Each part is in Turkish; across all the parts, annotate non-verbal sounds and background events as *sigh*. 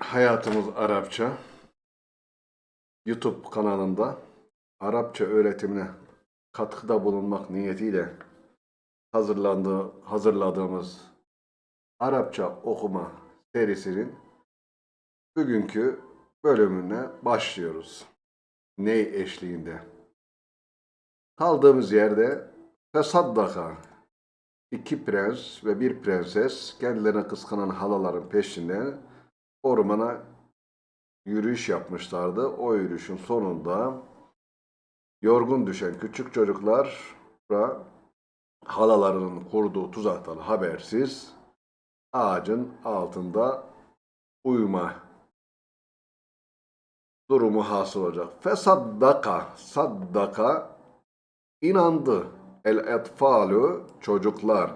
Hayatımız Arapça YouTube kanalında Arapça öğretimine katkıda bulunmak niyetiyle hazırlandığı, hazırladığımız Arapça okuma serisinin bugünkü bölümüne başlıyoruz. Ney eşliğinde? Kaldığımız yerde Fesaddaka iki prens ve bir prenses kendilerine kıskanan halaların peşinden ormana yürüyüş yapmışlardı. O yürüyüşün sonunda yorgun düşen küçük çocuklar halalarının kurduğu tuzaktan habersiz ağacın altında uyuma durumu hasıl olacak. Fesaddaka, saddaka inandı. El etfalu çocuklar.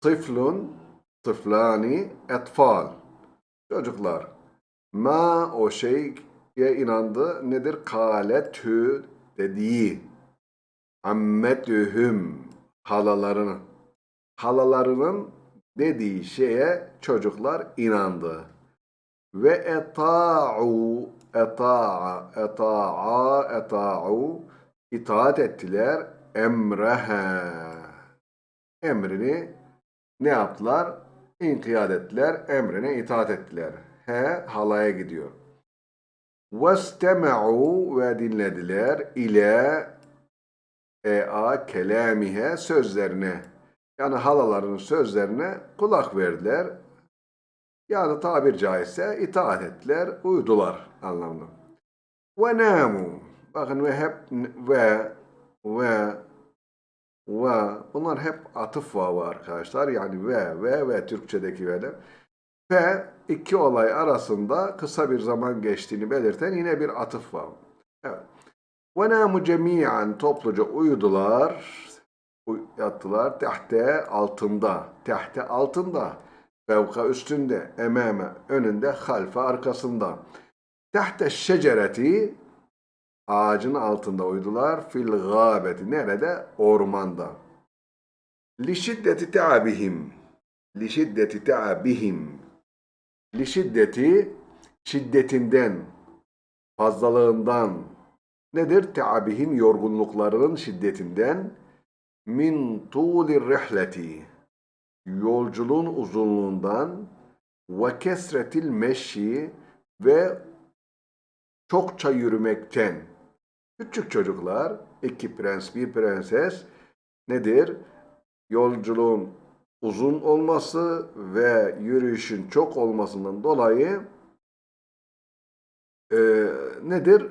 Tıflun, tıflani, etfal. Çocuklar. Ma o şeye inandı. Nedir? Kaletü dediği. Ammetühüm halalarının. Halalarının dediği şeye çocuklar inandı. Ve eta'u eta'a eta'a eta'u itaat ettiler emrehe emrini ne yaptılar? İnkiyat ettiler, emrine itaat ettiler. He halaya gidiyor. وَاسْتَمَعُوا ve dinlediler ile ea kelamihe sözlerine. Yani halaların sözlerine kulak verdiler. Yani tabir caizse itaat ettiler, uydular anlamında. Ve namu. Bakın ve hep ve ve ve bunlar hep atıf vavı arkadaşlar. Yani ve ve ve Türkçedeki ve'ler. Ve iki olay arasında kısa bir zaman geçtiğini belirten yine bir atıf var. Evet. Ve namu cemiyen topluca uyudular, uy- yattılar tehte altında, tehte altında, fevka üstünde, ememe önünde, halfe arkasında. Tehte şecereti ağacın altında uyudular, fil gâbeti nerede? Ormanda. Li şiddeti te'abihim, li şiddeti te'abihim, li şiddeti şiddetinden, fazlalığından. Nedir? Te'abihim yorgunluklarının şiddetinden. Min tuğlir rihleti. Yolculuğun uzunluğundan. Ve kesretil meşi ve çokça yürümekten küçük çocuklar iki prens bir prenses nedir? Yolculuğun uzun olması ve yürüyüşün çok olmasından dolayı e, nedir?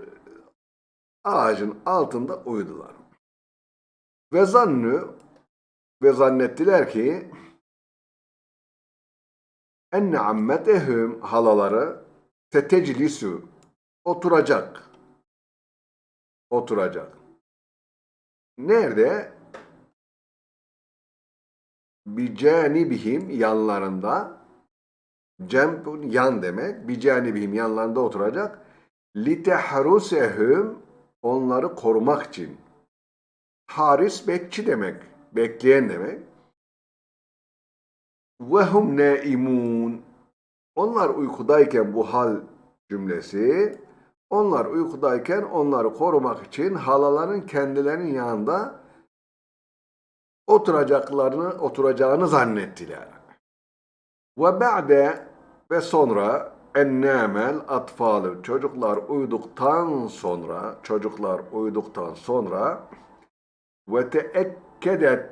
Ağacın altında uyudular. Ve zannü ve zannettiler ki enne ammetehum halaları teteclisu oturacak. Oturacak. Nerede? Bicanibihim yanlarında cembun yan demek. Bicanibihim yanlarında oturacak. Litehrusehum onları korumak için. Haris bekçi demek. Bekleyen demek. Ve hum naimun. Onlar uykudayken bu hal cümlesi onlar uykudayken onları korumak için halaların kendilerinin yanında oturacaklarını oturacağını zannettiler. Ve ba'de ve sonra ennâmel atfalı çocuklar uyuduktan sonra çocuklar uyuduktan sonra ve teekkedet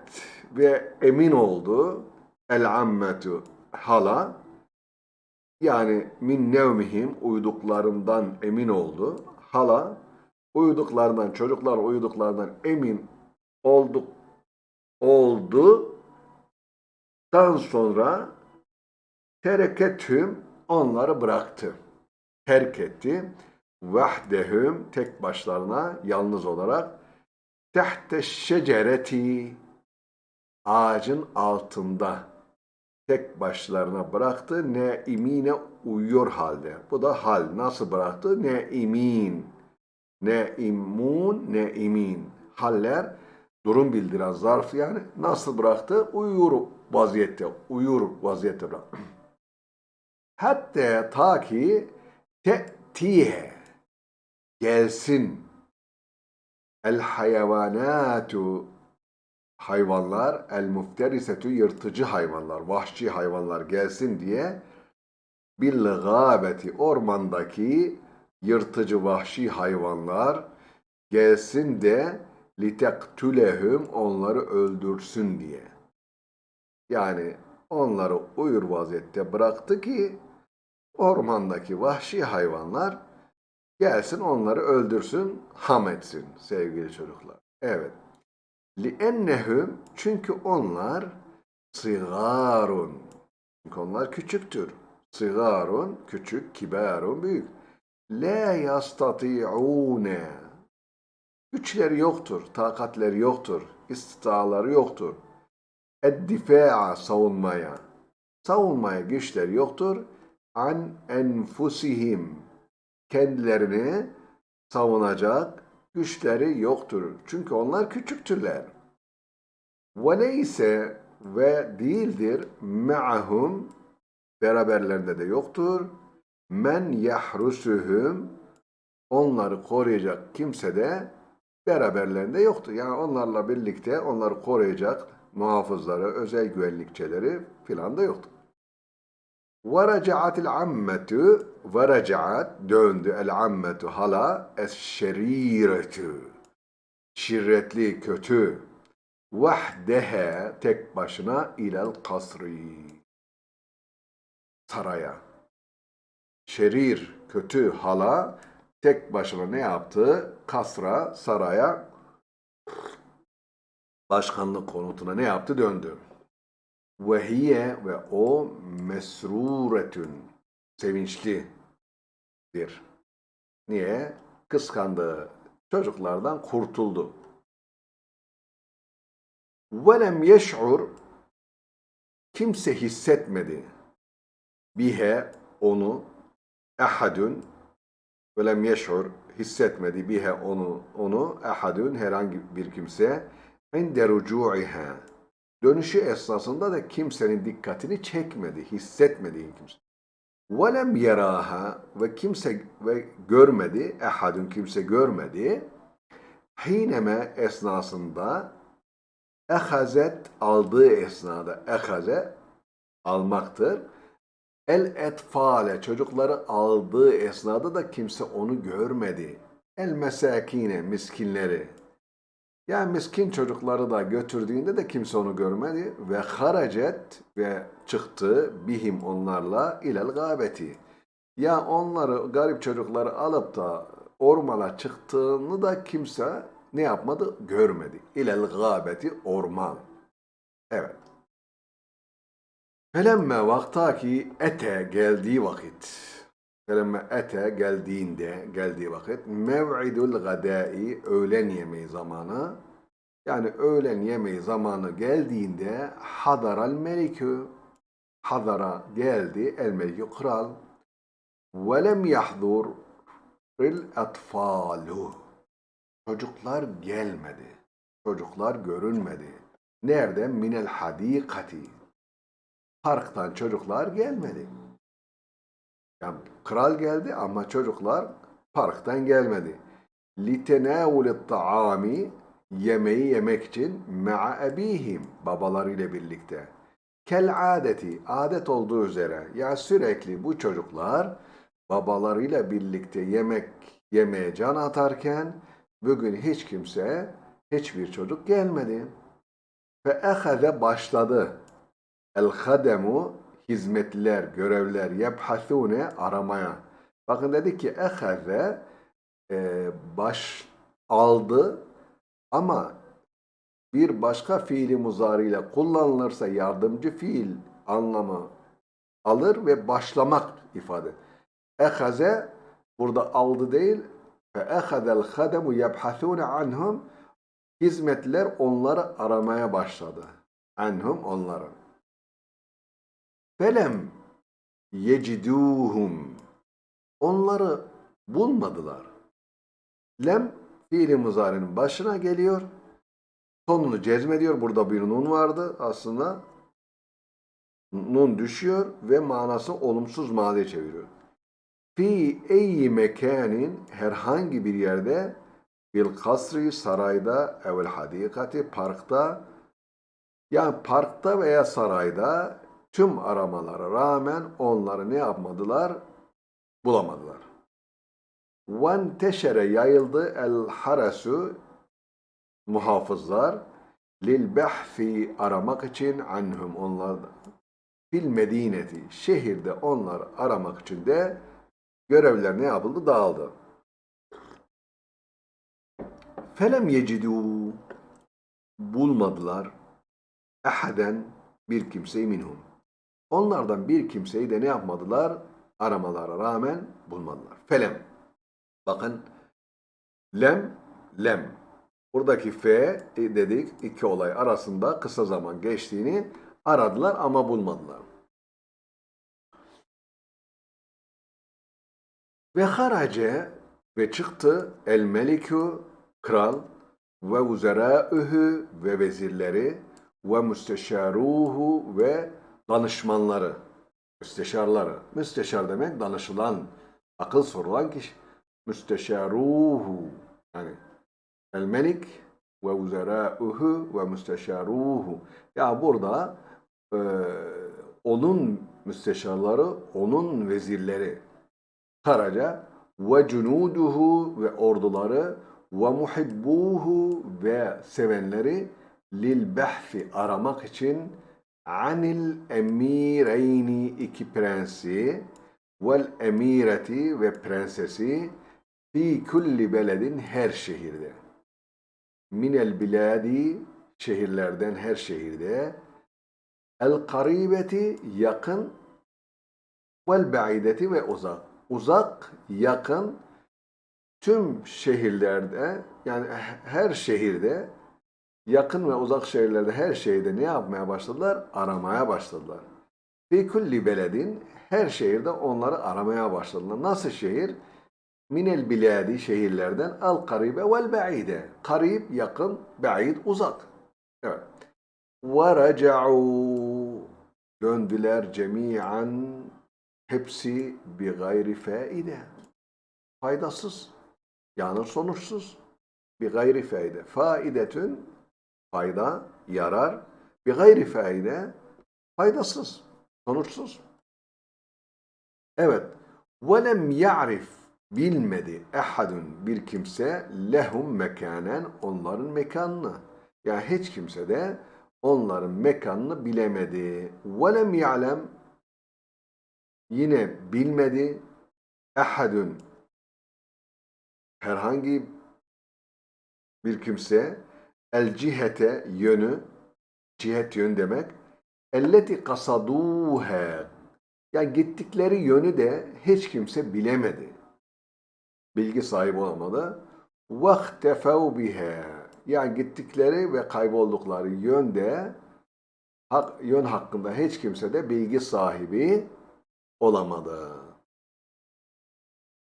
ve emin oldu el ammetu hala yani min nevmihim uyuduklarından emin oldu. Hala uyuduklarından, çocuklar uyuduklarından emin olduk oldu. Dan sonra terekethüm onları bıraktı. Terk etti. Vahdehüm tek başlarına yalnız olarak tehte şecereti ağacın altında tek başlarına bıraktı. Ne imine uyuyor halde. Bu da hal. Nasıl bıraktı? Ne imin. Ne imun, ne imin. Haller durum bildiren zarf yani. Nasıl bıraktı? Uyur vaziyette. Uyur vaziyette bıraktı. *clears throat* Hatta ta ki te'tiye gelsin el hayvanatu hayvanlar el mufterisetu yırtıcı hayvanlar, vahşi hayvanlar gelsin diye bil gâbeti ormandaki yırtıcı vahşi hayvanlar gelsin de litektülehum onları öldürsün diye. Yani onları uyur vaziyette bıraktı ki ormandaki vahşi hayvanlar gelsin onları öldürsün, ham etsin sevgili çocuklar. Evet. لِأَنَّهُمْ Çünkü onlar sigarun. Çünkü onlar küçüktür. Sigarun, küçük, kibarun, büyük. La yastati'une. Güçleri yoktur, takatleri yoktur, istitaları yoktur. Eddifa'a savunmaya. Savunmaya güçleri yoktur. An enfusihim. Kendilerini savunacak güçleri yoktur. Çünkü onlar küçüktürler. Neyse ve değildir me'ahum beraberlerinde de yoktur. Men yahrusuhum onları koruyacak kimse de beraberlerinde yoktur. Yani onlarla birlikte onları koruyacak muhafızları, özel güvenlikçileri filan da yoktur. وَرَجَعَتِ الْعَمَّةُ وَرَجَعَتْ döndü el-ammetu hala es-şeriretu şirretli, kötü vahdehe tek başına ilel kasri saraya şerir, kötü hala tek başına ne yaptı? Kasra, saraya başkanlık konutuna ne yaptı? Döndü. Ve hiye ve o mesruretün sevinçlidir. Niye? Kıskandığı çocuklardan kurtuldu. Velem yeş'ur kimse hissetmedi. Bihe onu ehadun velem yeş'ur hissetmedi bihe onu onu ehadun herhangi bir kimse inde rucu'iha dönüşü esnasında da kimsenin dikkatini çekmedi, hissetmedi kimse. Velem yaraha ve kimse ve görmedi, ehadun kimse görmedi. Hineme esnasında ehazet aldığı esnada ehaze almaktır. El etfale çocukları aldığı esnada da kimse onu görmedi. El mesakine miskinleri yani miskin çocukları da götürdüğünde de kimse onu görmedi ve haracet ve çıktı bihim onlarla ilel gâbeti. Ya onları garip çocukları alıp da ormana çıktığını da kimse ne yapmadı? Görmedi. İlel gâbeti orman. Evet. Felemme vaktaki ete geldiği vakit. Felemme ete geldiğinde, geldiği vakit mev'idul gadai öğlen yemeği zamanı. Yani öğlen yemeği zamanı geldiğinde hadaral melikü. Hadara geldi el melikü kral. Velem yahdur il atfalu çocuklar gelmedi çocuklar görünmedi. Nerede? Minel hadikati parktan çocuklar gelmedi yani kral geldi ama çocuklar parktan gelmedi. لِتَنَاوُلِ taami Yemeği yemek için مَعَ ebihim babalarıyla birlikte. Kel adeti adet olduğu üzere ya sürekli bu çocuklar babalarıyla birlikte yemek yemeye can atarken bugün hiç kimse hiçbir çocuk gelmedi. Ve ehaze başladı. El hademu hizmetliler, görevler yebhasune aramaya. Bakın dedi ki ehaze e, baş aldı ama bir başka fiili muzariyle kullanılırsa yardımcı fiil anlamı alır ve başlamak ifade. Ehaze burada aldı değil ve ehadel hademu yebhasune anhum hizmetler onları aramaya başladı. Anhum onların. Felem yeciduhum. Onları bulmadılar. Lem fiili muzarinin başına geliyor. Sonunu cezmediyor. Burada bir nun vardı aslında. nun düşüyor ve manası olumsuz maziye çeviriyor. Fi eyyi mekanin herhangi bir yerde bil kasri sarayda evvel hadikati parkta yani parkta veya sarayda tüm aramalara rağmen onları ne yapmadılar? Bulamadılar. Venteşere yayıldı el harasu muhafızlar lil behfi aramak için anhum onlardan fil medineti şehirde onlar aramak için de görevler ne yapıldı? Dağıldı. Felem yecidû bulmadılar ehaden bir kimseyi minhum. Onlardan bir kimseyi de ne yapmadılar? Aramalara rağmen bulmadılar. Felem. Bakın lem, lem. Buradaki e, dedik iki olay arasında kısa zaman geçtiğini aradılar ama bulmadılar. Ve harace ve çıktı el melikü kral ve uzerâühü ve vezirleri ve müsteşaruhu ve danışmanları. Müsteşarları. Müsteşar demek danışılan, akıl sorulan kişi. Müsteşaruhu. Yani el melik ve uzerâühü ve müsteşaruhu. Ya burada e, onun müsteşarları, onun vezirleri. Karaca ve cunuduhu ve orduları ve muhibbuhu ve sevenleri lil behfi aramak için anil emireyni iki prensi vel emireti ve prensesi fi kulli beledin her şehirde. Minel biladi şehirlerden her şehirde. El karibeti yakın. Vel ba'ideti ve uzak. Uzak yakın. Tüm şehirlerde yani her şehirde yakın ve uzak şehirlerde her şehirde ne yapmaya başladılar? Aramaya başladılar. Fi kulli beledin her şehirde onları aramaya başladılar. Nasıl şehir? Minel biladi şehirlerden al karibe vel ba'ide. Karib yakın, ba'id uzak. Evet. Ve raca'u döndüler cemiyan hepsi bi gayri faide. Faydasız. Yani sonuçsuz. Bi gayri faide. Faidetün fayda, yarar. Bir gayri faide faydasız, sonuçsuz. Evet. وَلَمْ يَعْرِفْ bilmedi ehadun bir kimse lehum mekanen onların mekanını. Yani hiç kimse de onların mekanını bilemedi. وَلَمْ يَعْلَمْ yine bilmedi ehadun herhangi bir kimse El cihete yönü, cihet yön demek. Elleti kasaduhe. Yani gittikleri yönü de hiç kimse bilemedi. Bilgi sahibi olmadı. Vahtefev bihe. Yani gittikleri ve kayboldukları yönde hak, yön hakkında hiç kimse de bilgi sahibi olamadı.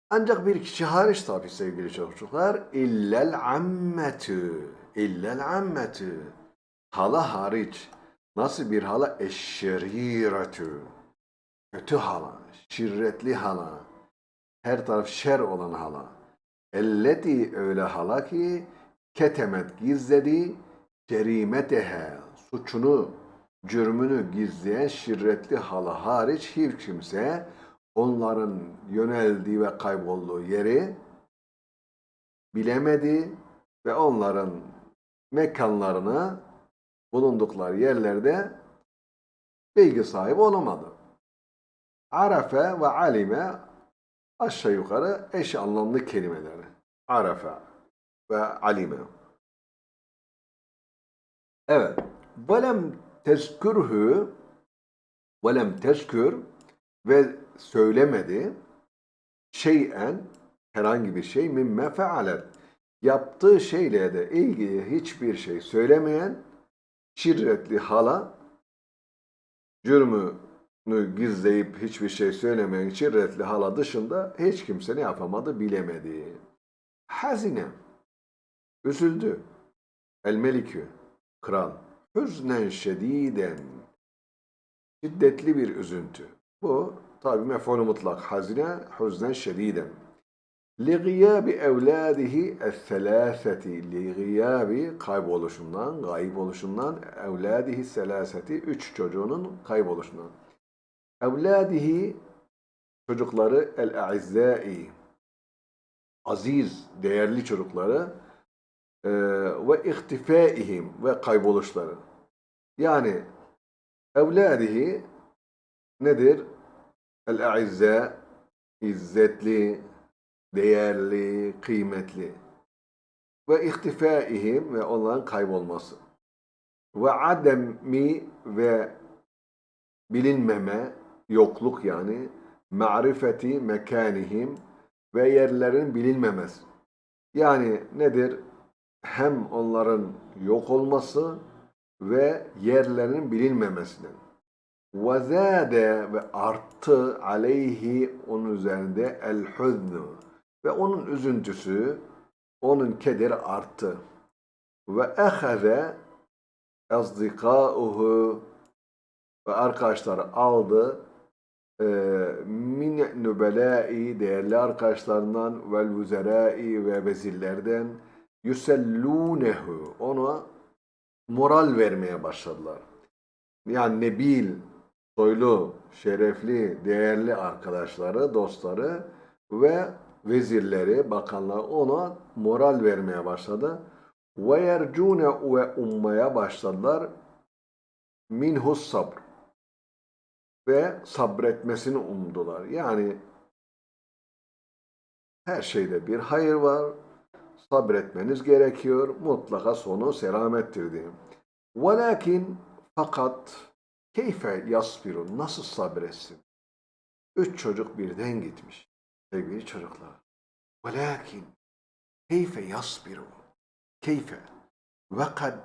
Ancak bir kişi hariç tabi sevgili çocuklar illel ammetü illel ammetü hala hariç. Nasıl bir hala? Eşşeriretü. Kötü hala şirretli hala. Her taraf şer olan hala. Elleti öyle hala ki ketemet gizledi cerimetehe suçunu cürmünü gizleyen şirretli hala hariç hiç kimse onların yöneldiği ve kaybolduğu yeri bilemedi ve onların mekanlarını bulundukları yerlerde bilgi sahibi olamadı. Arafe ve alime aşağı yukarı eş anlamlı kelimeleri. Arafe ve alime. Evet. Velem tezkürhü velem tezkür ve söylemedi şeyen herhangi bir şey mimme fealet yaptığı şeyle de ilgili hiçbir şey söylemeyen şirretli hala cürmünü gizleyip hiçbir şey söylemeyen şirretli hala dışında hiç kimse ne yapamadı bilemedi. Hazine üzüldü. El melikü kral hüznen şediden şiddetli bir üzüntü. Bu tabi mef'ulü mutlak. Hazine huznen şediden. لِغِيَابِ اَوْلَادِهِ الثَّلَاثَةِ لِغِيَابِ kayboluşundan, gayip oluşundan evladihi selaseti üç çocuğunun kayboluşundan. Evladihi çocukları el-a'izzai aziz, değerli çocukları e, ve ihtifaihim ve kayboluşları. Yani evladihi nedir? El-a'izza izzetli, değerli, kıymetli ve ihtifaihim ve onların kaybolması ve ademi ve bilinmeme, yokluk yani ma'rifeti mekanihim ve yerlerin bilinmemesi. Yani nedir? Hem onların yok olması ve yerlerinin bilinmemesinden. وَزَادَ ve arttı aleyhi onun üzerinde el huznu ve onun üzüntüsü, onun kederi arttı. Ve ehaze azdikauhu ve arkadaşları aldı e, min nübelai değerli arkadaşlarından vel vuzerai ve vezirlerden yüsellunehu ona moral vermeye başladılar. Yani nebil, soylu, şerefli, değerli arkadaşları, dostları ve vezirleri, bakanlar ona moral vermeye başladı. Ve yercune ve ummaya başladılar minhus sabr ve sabretmesini umdular. Yani her şeyde bir hayır var. Sabretmeniz gerekiyor. Mutlaka sonu selamettir diyeyim. Velakin fakat keyfe yasbirun nasıl sabretsin? Üç çocuk birden gitmiş. Sevgili çocuklar. Velakin keyfe yasbirun. Keyfe ve kad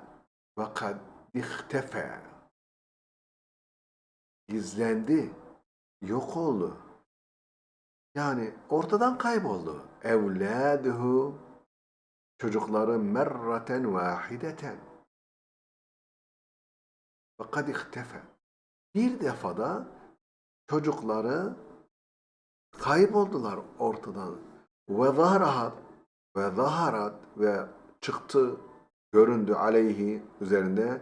ve kad ihtefe gizlendi, yok oldu. Yani ortadan kayboldu. Evladuhu çocukları merraten vahideten. Fakat ihtefe. Bir defada çocukları kayboldular ortadan. Ve zahrahat ve zaharat ve çıktı, göründü aleyhi üzerinde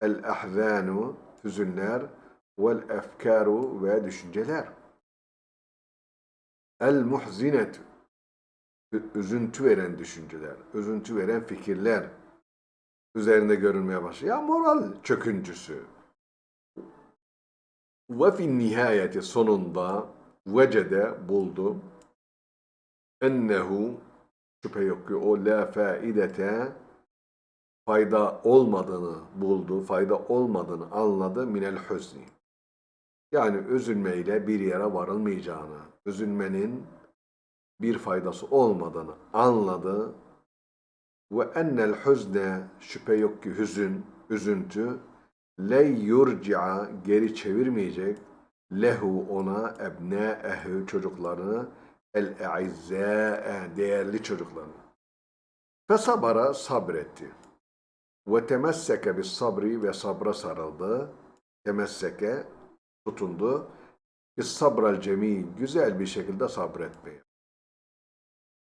el ahzanu hüzünler vel efkaru ve düşünceler. El muhzinetu üzüntü veren düşünceler, üzüntü veren fikirler üzerinde görünmeye başlıyor. Ya moral çöküntüsü. Ve fin nihayeti sonunda vecede buldu ennehu şüphe yok ki o la faidete fayda olmadığını buldu, fayda olmadığını anladı minel hüzni. Yani üzülmeyle bir yere varılmayacağını, üzülmenin bir faydası olmadığını anladı. Ve ennel hüzne şüphe yok ki hüzün, üzüntü le yurci'a geri çevirmeyecek lehu ona ebne'ehu çocuklarını el-e'izzâ'e değerli çocuklarını. Fesabara sabretti. Ve temesseke bis sabri ve sabra sarıldı. Temesseke tutundu. Bis sabral cemil güzel bir şekilde sabretmeye.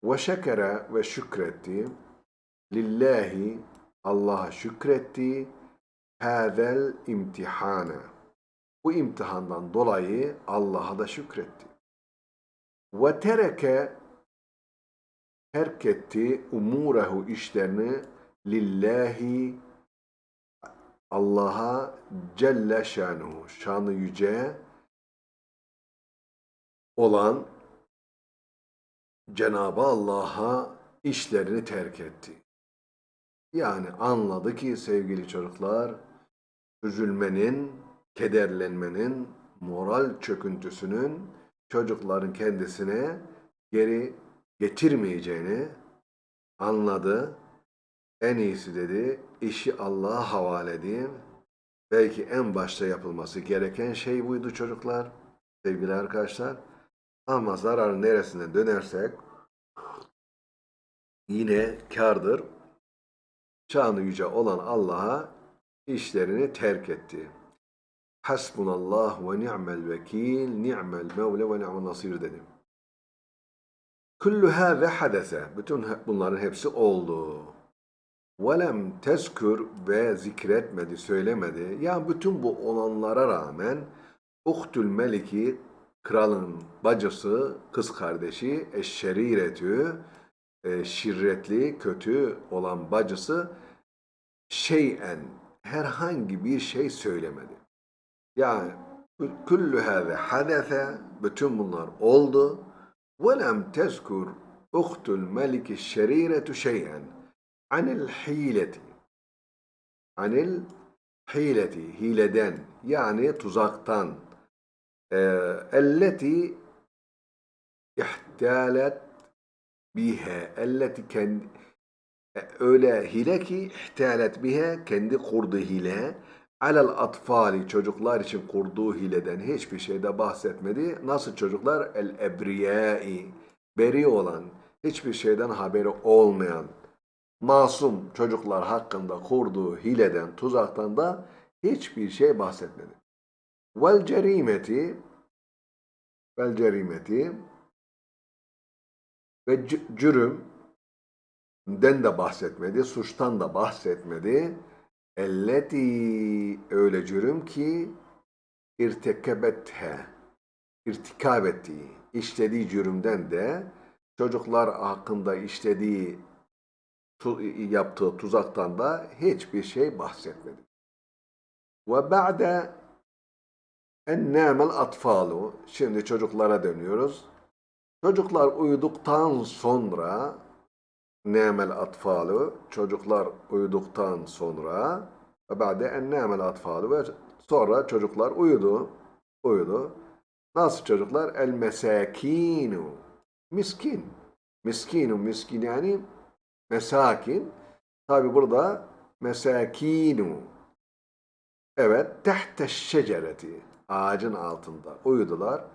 Ve şekere ve şükretti. Lillahi Allah'a şükretti. Hâzel imtihane. Bu imtihandan dolayı Allah'a da şükretti. Ve tereke terk etti umurehu işlerini lillahi Allah'a Celle şanuhu şanı yüce olan Cenabı Allah'a işlerini terk etti. Yani anladı ki sevgili çocuklar üzülmenin, kederlenmenin, moral çöküntüsünün çocukların kendisine geri getirmeyeceğini anladı. En iyisi dedi, işi Allah'a havale edeyim. Belki en başta yapılması gereken şey buydu çocuklar, sevgili arkadaşlar. Ama zarar neresine dönersek yine kardır. Şanı yüce olan Allah'a işlerini terk etti. Hasbunallah ve ni'mel vekil, ni'mel mevle ve ni'mel nasir dedim. Kullu hâze hadese. Bütün bunların hepsi oldu. Velem tezkür ve zikretmedi, söylemedi. Yani bütün bu olanlara rağmen Uhtül Meliki kralın bacısı, kız kardeşi, eşşeriretü, e, şirretli, kötü olan bacısı şeyen, herhangi bir şey söylemedi. Yani kullu hâze hadese, bütün bunlar oldu. Velem tezkur uhtül meliki şeriretu şeyen anil hileti. Anil hileti, hileden yani tuzaktan. Ee, elleti ihtalet bihe. Elleti kendi öyle hile ki ihtalet bihe kendi kurduğu hile alel atfali çocuklar için kurduğu hileden hiçbir şeyde bahsetmedi. Nasıl çocuklar? El ebriyai beri olan, hiçbir şeyden haberi olmayan, masum çocuklar hakkında kurduğu hileden, tuzaktan da hiçbir şey bahsetmedi. Vel cerimeti vel cerimeti ve cürüm den de bahsetmedi, suçtan da bahsetmedi. Elleti öyle cürüm ki irtekebethe irtikab işlediği cürümden de çocuklar hakkında işlediği yaptığı tuzaktan da hiçbir şey bahsetmedi. Ve ba'de en nâmel atfalu şimdi çocuklara dönüyoruz. Çocuklar uyuduktan sonra nâmel atfalu çocuklar uyuduktan sonra ve ba'de en nâmel atfalu ve sonra çocuklar uyudu. Uyudu. Nasıl çocuklar? El mesakinu. Miskin. Miskinu miskin yani mesakin. Tabi burada mesakinu. Evet. Tehte şecereti. Ağacın altında uyudular.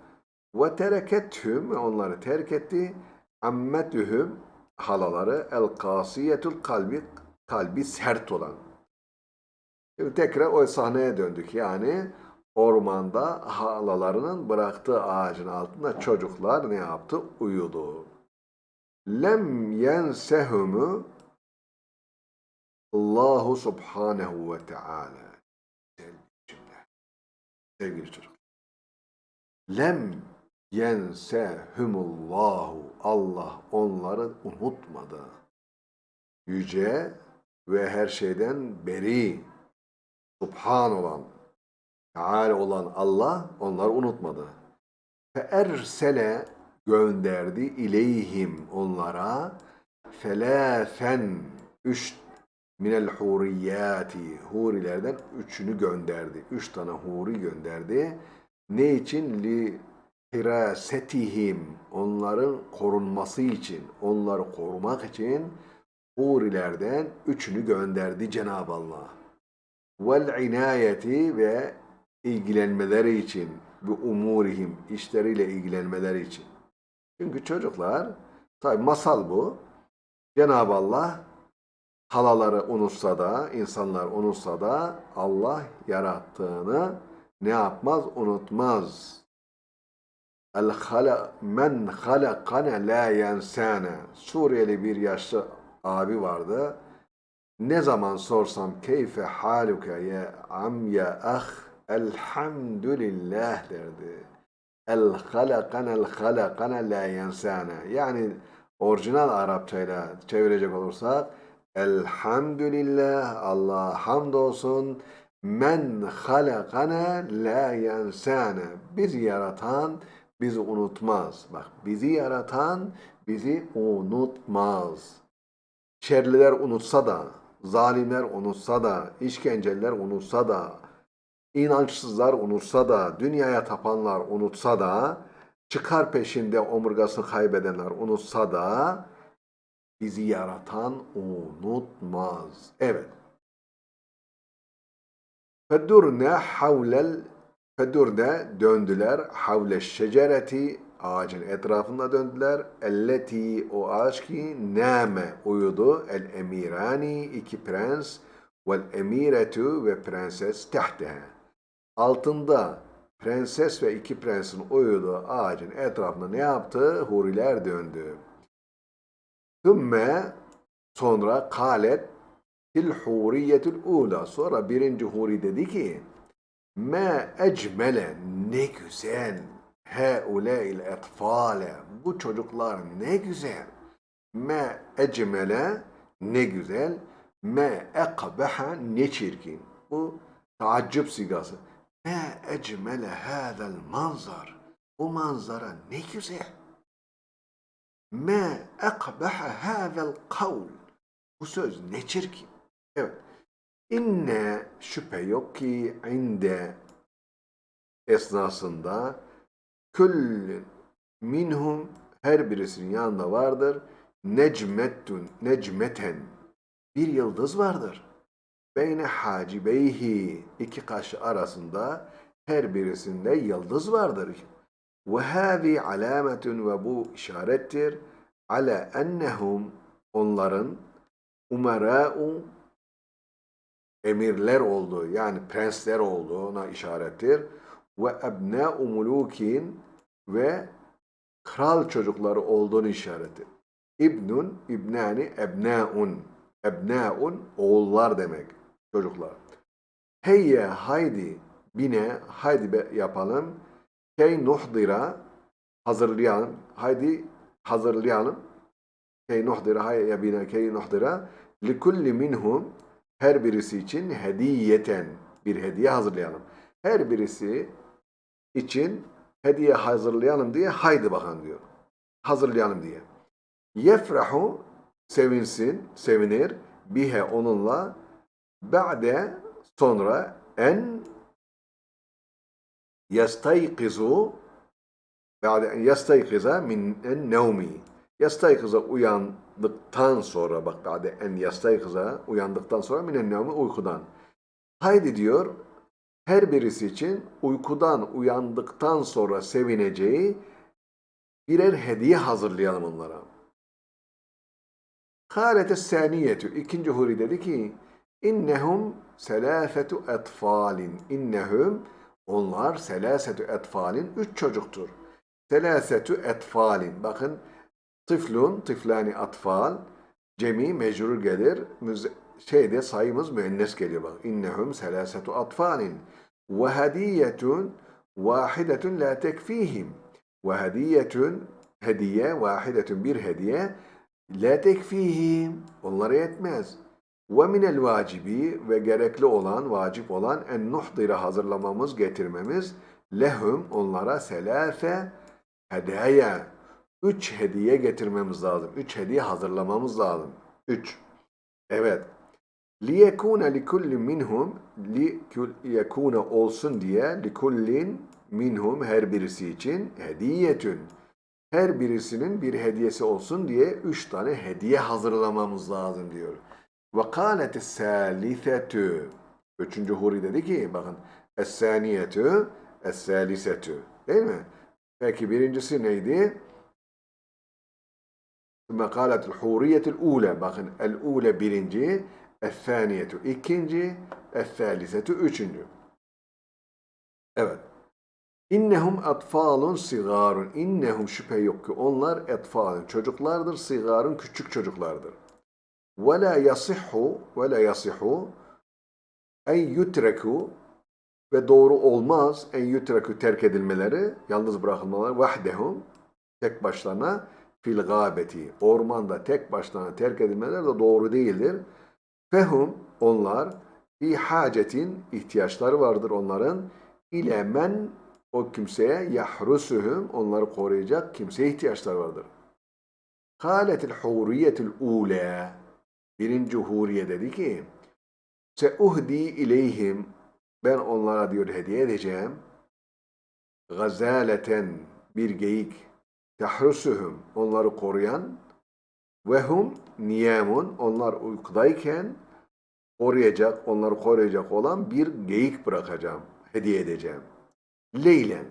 Ve terekethüm onları terk etti. Ammetühüm halaları el kasiyetul kalbi kalbi sert olan. Şimdi tekrar o sahneye döndük. Yani ormanda halalarının bıraktığı ağacın altında çocuklar ne yaptı? Uyudu. Lem yensehumü Allahu subhanehu ve teala. Sevgili çocuklar. Lem yensehumullahu. Allah onları unutmadı. Yüce ve her şeyden beri, subhan olan, Teal olan Allah onları unutmadı. Fe ersele gönderdi ileyhim onlara felâfen üç minel huriyati hurilerden üçünü gönderdi. Üç tane huri gönderdi. Ne için? Li hirasetihim onların korunması için, onları korumak için hurilerden üçünü gönderdi Cenab-ı Allah. Vel inayeti ve ilgilenmeleri için, bu umurihim, işleriyle ilgilenmeleri için. Çünkü çocuklar, tabi masal bu, Cenab-ı Allah halaları unutsa da, insanlar unutsa da Allah yarattığını ne yapmaz? Unutmaz. El hala men halakane la yensane. Suriyeli bir yaşlı abi vardı. Ne zaman sorsam keyfe haluke ya am ya ah Elhamdülillah derdi. El halakana el halakana la yensana. Yani orijinal Arapçayla çevirecek olursak Elhamdülillah Allah hamdolsun men halakana la yensana. Bizi yaratan bizi unutmaz. Bak bizi yaratan bizi unutmaz. Şerliler unutsa da, zalimler unutsa da, işkenceler unutsa da, İnançsızlar unutsa da, dünyaya tapanlar unutsa da, çıkar peşinde omurgasını kaybedenler unutsa da, bizi yaratan unutmaz. Evet. Fedurne havlel Fedurne döndüler havle şecereti ağacın etrafında döndüler. Elleti o ağaç ki name uyudu. El emirani iki prens vel emiretu ve prenses tehtehe altında prenses ve iki prensin uyuduğu ağacın etrafında ne yaptı? Huriler döndü. Sümme sonra kalet til huriyetul ula. Sonra birinci huri dedi ki Ma ecmele ne güzel. Haulâil etfâle bu çocuklar ne güzel. Ma ecmele ne güzel. Ma ekbeha ne çirkin. Bu taaccüp sigası. Ma ecmele hâzel manzar bu manzara ne güzel. Ma ekbeha hâzel kavl bu söz ne çirkin. Evet İnne şüphe yok ki inde esnasında küllün minhum her birisinin yanında vardır necmettun necmeten bir yıldız vardır. Beyne hacibeyhi iki kaşı arasında her birisinde yıldız vardır. Ve hâzi alametun ve bu işarettir ala ennehum onların umarâ'u emirler olduğu yani prensler olduğuna işarettir. Ve ebnâ'u mulukin ve kral çocukları olduğunu işarettir. İbnun, ibnani, ebnâun. Ebnâun oğullar demek. Çocuklar. Heyye haydi bine haydi be, yapalım. Key nuhdira hazırlayalım. Haydi hazırlayalım. Key nuhdira hayye bine key nuhdira likulli minhum her birisi için hediyeten bir hediye hazırlayalım. Her birisi için hediye hazırlayalım diye haydi bakan diyor. Hazırlayalım diye. Yefrahu sevinsin, sevinir bihe onunla ba'de sonra en yastaykizu ba'de en yastaykiza min en nevmi yastaykiza uyandıktan sonra bak ba'de en yastaykiza uyandıktan sonra min en nevmi uykudan haydi diyor her birisi için uykudan uyandıktan sonra sevineceği birer hediye hazırlayalım onlara. Kâlete sâniyetü. İkinci huri dedi ki innehum selâfetu etfâlin. İnnehum onlar selâsetu etfâlin. Üç çocuktur. Selâsetu etfâlin. Bakın tıflun, tıflani atfal. Cemi mecrur gelir. Şeyde sayımız müennes geliyor bak. İnnehum selâsetu atfâlin. Ve hediyetun vahidetun la tekfihim. Ve hediyetun hediye vahidetun bir hediye la tekfihim. Onlara yetmez. Ve minel vacibi ve gerekli olan, vacip olan en nuhdira hazırlamamız, getirmemiz lehum onlara selâfe hedaya. Üç hediye getirmemiz lazım. Üç hediye hazırlamamız lazım. Üç. Evet. liyekune likulli minhum liyekune olsun diye likullin minhum her birisi için hediyetün her birisinin bir hediyesi olsun diye üç tane hediye hazırlamamız lazım diyor. Kâleti sâlisetü Üçüncü huri dedi ki bakın es-sâlisetü değil mi? Peki birincisi neydi? Mekalatul huriyetul ule. Bakın el ule birinci, ethaniyetu ikinci, ethalisetu üçüncü. Evet. İnnehum etfalun sigarun. İnnehum şüphe yok ki onlar etfalun çocuklardır, sigarun küçük çocuklardır. Ve la yasihhu ve la yasihhu en yutreku ve doğru olmaz en yutreku terk edilmeleri, yalnız bırakılmaları vahdehum tek başlarına fil gâbeti. Ormanda tek başlarına terk edilmeleri de doğru değildir. Fehum onlar fi hacetin ihtiyaçları vardır onların. İle men o kimseye yahrusuhum onları koruyacak kimseye ihtiyaçları vardır. Kâletil huriyetul ûlâ. Birinci huriye dedi ki se uhdi ileyhim. Ben onlara diyor hediye edeceğim. Gazaleten bir geyik tahrusuhum onları koruyan ve hum niyamun onlar uykudayken koruyacak onları koruyacak olan bir geyik bırakacağım hediye edeceğim. Leylen.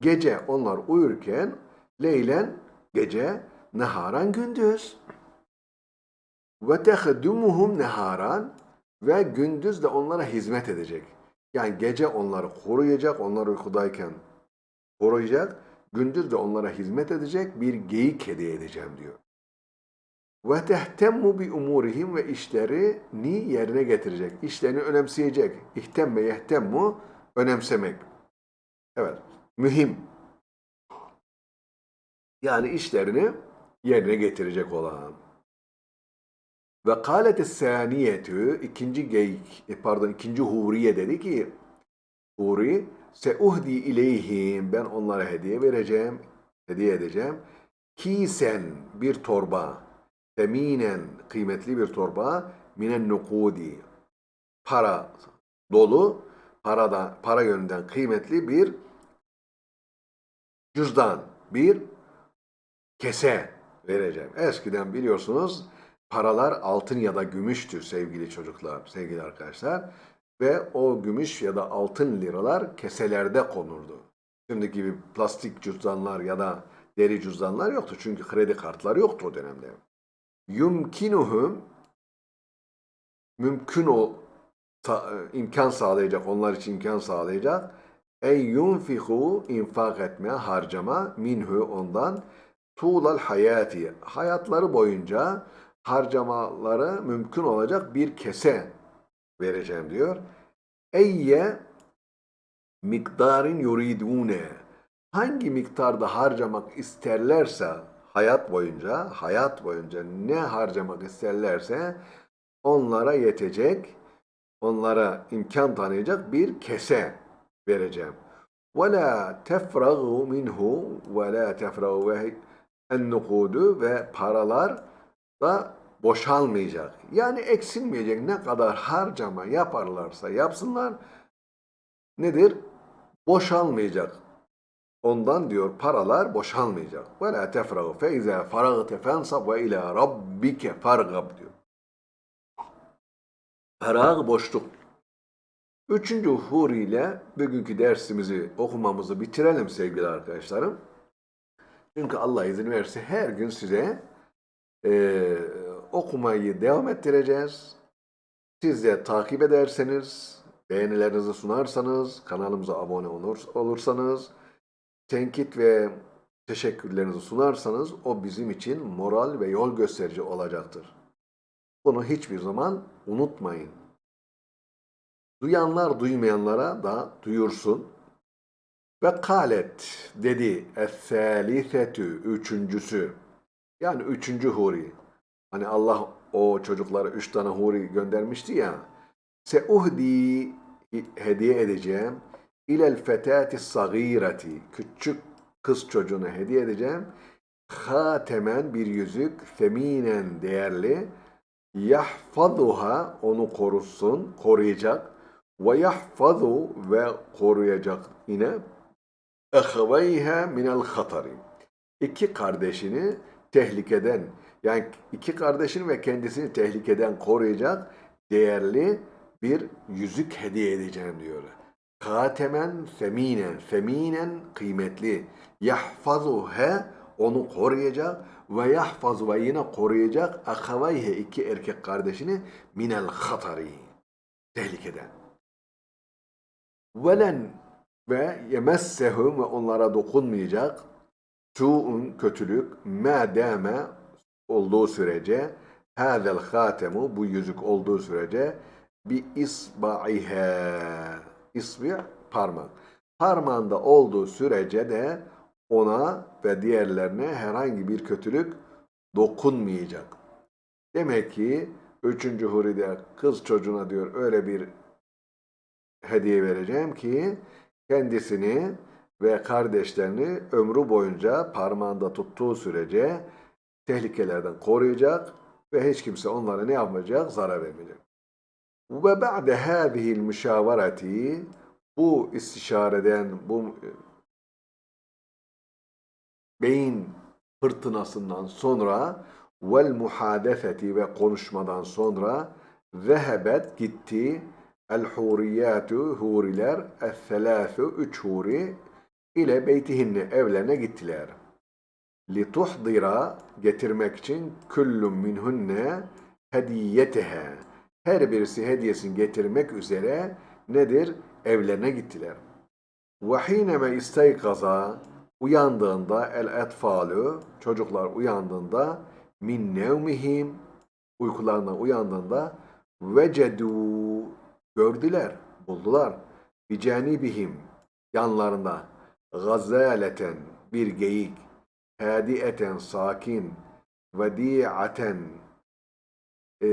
Gece onlar uyurken leylen gece neharan gündüz. Ve tehdumuhum neharan ve gündüz de onlara hizmet edecek. Yani gece onları koruyacak, onlar uykudayken koruyacak, gündüz de onlara hizmet edecek bir geyik hediye edeceğim diyor. Ve tehtemmu bi umurihim ve işlerini yerine getirecek. İşlerini önemseyecek. İhtemme yehtemmu önemsemek. Evet, mühim. Yani işlerini yerine getirecek olan. Ve kâleti sâniyetü ikinci geyik, e, pardon ikinci huriye dedi ki Huri seuhdi ileyhim ben onlara hediye vereceğim, hediye edeceğim. Kisen bir torba, teminen kıymetli bir torba, minen nukudi para dolu, parada para yönünden kıymetli bir cüzdan, bir kese vereceğim. Eskiden biliyorsunuz paralar altın ya da gümüştür sevgili çocuklar, sevgili arkadaşlar. Ve o gümüş ya da altın liralar keselerde konurdu. Şimdiki gibi plastik cüzdanlar ya da deri cüzdanlar yoktu. Çünkü kredi kartları yoktu o dönemde. Yumkinuhum mümkün o imkan sağlayacak, onlar için imkan sağlayacak. Ey yunfiku infak etme, harcama minhu ondan tuğlal hayati hayatları boyunca harcamaları mümkün olacak bir kese vereceğim diyor. Eyye miktarın yuridune hangi miktarda harcamak isterlerse hayat boyunca hayat boyunca ne harcamak isterlerse onlara yetecek onlara imkan tanıyacak bir kese vereceğim. وَلَا تَفْرَغُوا مِنْهُ وَلَا تَفْرَغُوا النُّقُودُ ve paralar da boşalmayacak. Yani eksilmeyecek ne kadar harcama yaparlarsa yapsınlar nedir? Boşalmayacak. Ondan diyor paralar boşalmayacak. Fe izâ faragte fensab ve ilâ rabbike fargab diyor. Farag boşluk. Üçüncü huri ile bugünkü dersimizi okumamızı bitirelim sevgili arkadaşlarım. Çünkü Allah izin verirse her gün size e, okumayı devam ettireceğiz. Siz de takip ederseniz, beğenilerinizi sunarsanız, kanalımıza abone olur, olursanız, tenkit ve teşekkürlerinizi sunarsanız o bizim için moral ve yol gösterici olacaktır. Bunu hiçbir zaman unutmayın. Duyanlar duymayanlara da duyursun. Ve kalet dedi es-salisetü üçüncüsü. Yani üçüncü huri. Hani Allah o çocuklara üç tane huri göndermişti ya. Seuhdi hediye edeceğim. İlel fetati sagireti. Küçük kız çocuğuna hediye edeceğim. Hatemen bir yüzük. Feminen değerli. Yahfazuha onu korusun, koruyacak. Ve yahfazu ve koruyacak yine. Ehveyha minel hatari. İki kardeşini tehlikeden yani iki kardeşini ve kendisini tehlikeden koruyacak değerli bir yüzük hediye edeceğim diyor. Katemen feminen, feminen kıymetli. Yahfazuhe onu koruyacak ve yahfazu ve yine koruyacak akavayhe iki erkek kardeşini minel hatari tehlikeden. Velen ve yemessehum ve onlara dokunmayacak su'un kötülük ma dame olduğu sürece hâzel hâtemu bu yüzük olduğu sürece bi isba'ihe isbi parmak. Parmağında olduğu sürece de ona ve diğerlerine herhangi bir kötülük dokunmayacak. Demek ki üçüncü huride kız çocuğuna diyor öyle bir hediye vereceğim ki kendisini ve kardeşlerini ömrü boyunca parmağında tuttuğu sürece tehlikelerden koruyacak ve hiç kimse onlara ne yapmayacak? Zarar vermeyecek. Ve ba'de hâzihil müşavereti bu istişareden, bu e, beyin fırtınasından sonra vel muhadefeti ve konuşmadan sonra zehebet gitti el huriyatu huriler es selâsü üç huri ile beytihinne evlerine gittiler lituhdira getirmek için küllüm minhunne hediyetehe her birisi hediyesini getirmek üzere nedir? evlerine gittiler. Hineme isteykaza uyandığında el etfalu çocuklar uyandığında min nevmihim uykularından uyandığında vecedu gördüler, buldular. Bi canibihim yanlarında gazaleten bir geyik sakin vediaten e,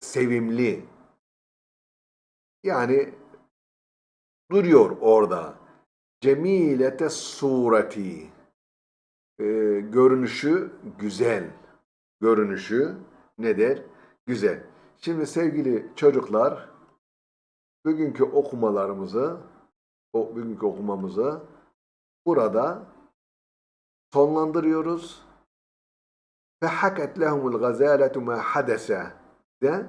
sevimli yani duruyor orada. Cemilete sureti e, görünüşü güzel. Görünüşü nedir? Güzel. Şimdi sevgili çocuklar bugünkü okumalarımızı o bugünkü okumamızı burada sonlandırıyoruz. Haket lehumul gazaletu ma hadese de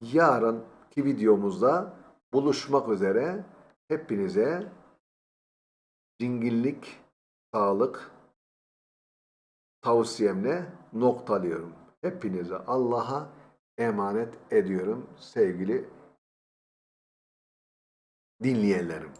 yarınki videomuzda buluşmak üzere hepinize dingillik, sağlık tavsiyemle noktalıyorum. Hepinizi Allah'a emanet ediyorum sevgili dinleyenlerim.